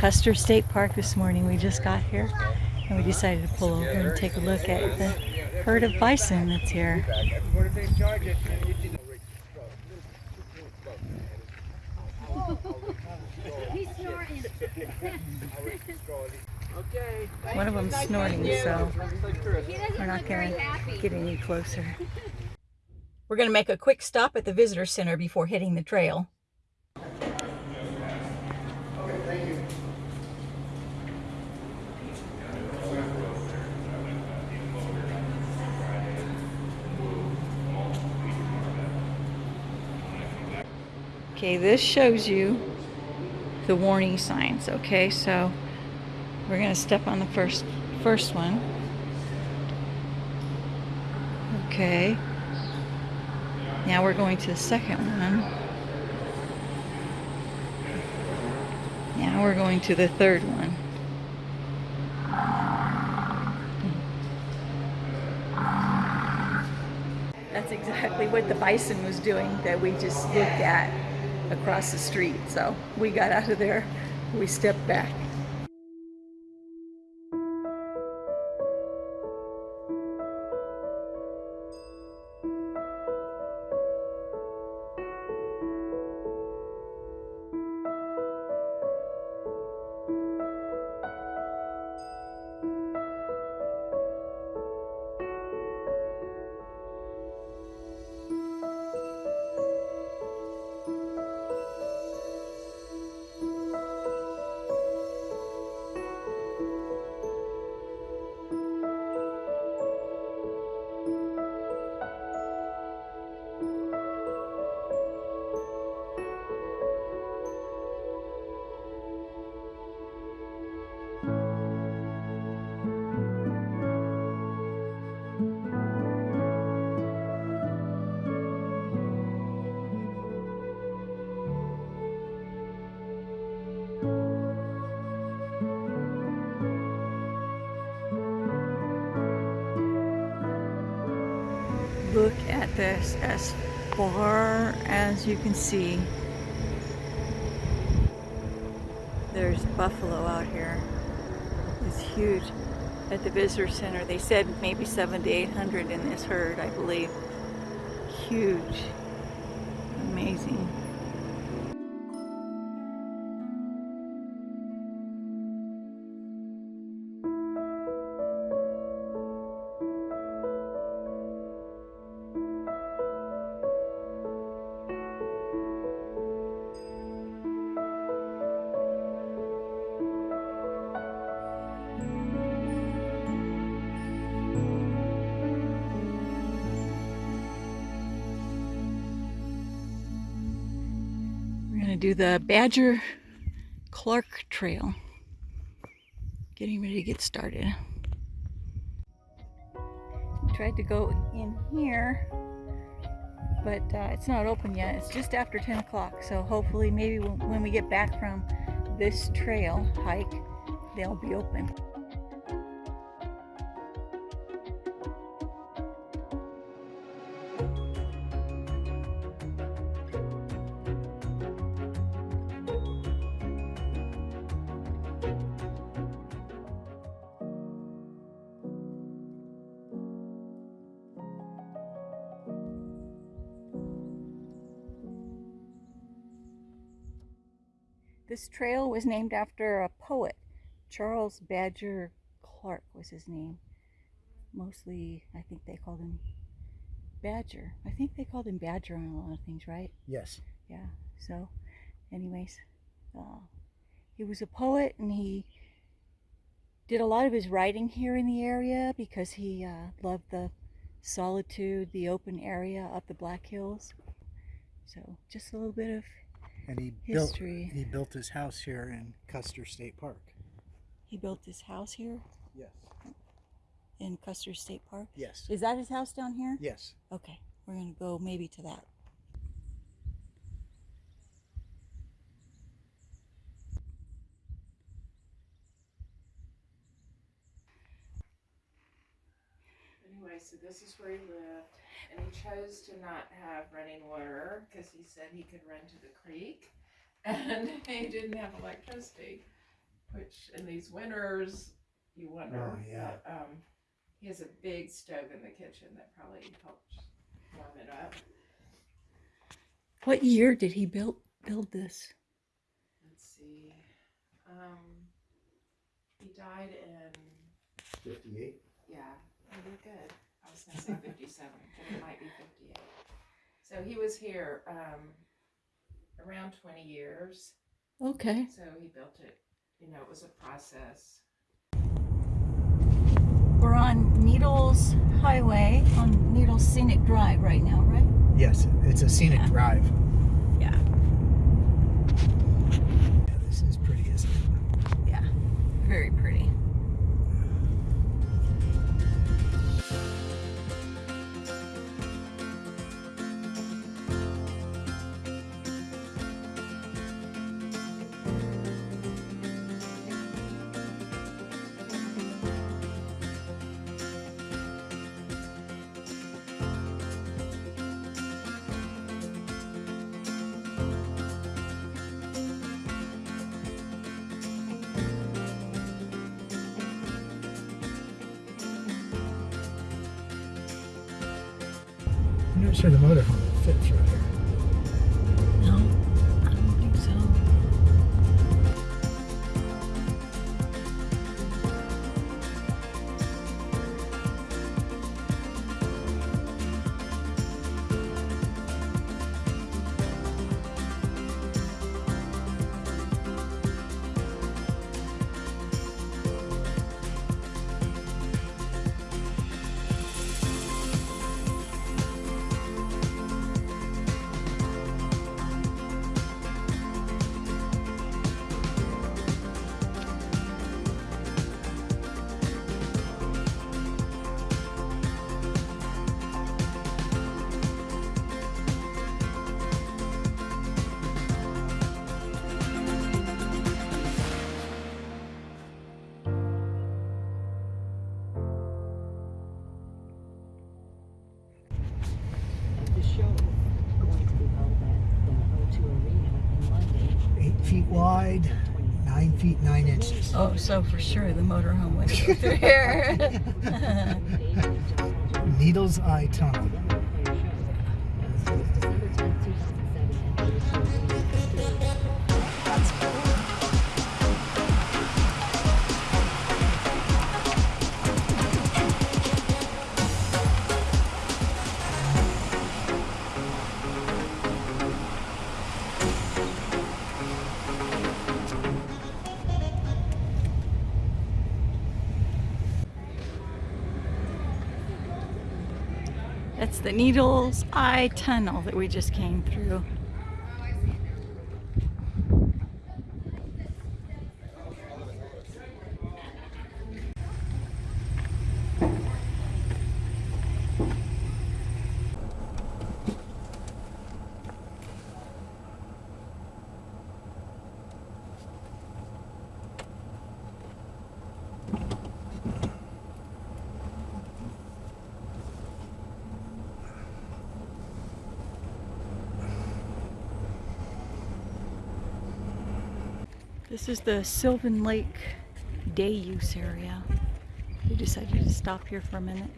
Custer State Park this morning. We just got here and we decided to pull over and take a look at the herd of bison that's here. One of them's snorting, so we're not going to get any closer. We're going to make a quick stop at the visitor center before hitting the trail. Okay, this shows you the warning signs, okay? So we're going to step on the first first one. Okay. Now we're going to the second one. Now we're going to the third one. That's exactly what the bison was doing that we just looked at across the street. So we got out of there, we stepped back. Look at this as far as you can see. There's buffalo out here. It's huge. At the visitor center, they said maybe seven to 800 in this herd, I believe. Huge. Amazing. Do the Badger Clark Trail. Getting ready to get started. Tried to go in here, but uh, it's not open yet. It's just after 10 o'clock, so hopefully maybe when when we get back from this trail hike, they'll be open. This trail was named after a poet. Charles Badger Clark was his name. Mostly, I think they called him Badger. I think they called him Badger on a lot of things, right? Yes. Yeah. So, anyways, uh, he was a poet and he did a lot of his writing here in the area because he uh, loved the solitude, the open area up the Black Hills. So, just a little bit of And he History. built he built his house here in Custer State Park. he built his house here Yes. in Custer State Park. Yes. Is that his house down here? Yes. Okay, we're gonna go maybe to that. Anyway, so this is where he lived, and he chose to not have running water because he said he could run to the creek, and he didn't have electricity. which in these winters you wonder. Oh, yeah. But, um, he has a big stove in the kitchen that probably helps warm it up. What year did he build build this? Let's see. Um, he died in Fifty-eight. yeah, you're good. I was gonna say fifty-seven, but it might be fifty-eight. So he was here um, around twenty years. Okay. So he built it. You know, it was a process. We're on Needles Highway on Needles Scenic Drive right now, right? Yes, it's a scenic Yeah. drive. Yeah. Yeah, this is pretty, isn't it? Yeah. Very pretty. Sure the motorhome fits right here. Wide, nine feet nine inches. Oh, so for sure the motorhome went through here. Needle's Eye Tunnel. That's the Needles Eye Tunnel that we just came through. This is the Sylvan Lake day use area. We decided to stop here for a minute.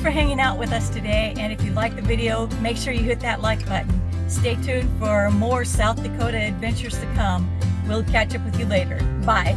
For hanging out with us today. And if you like the video, make sure you hit that like button. Stay tuned for more South Dakota adventures to come. We'll catch up with you later. Bye.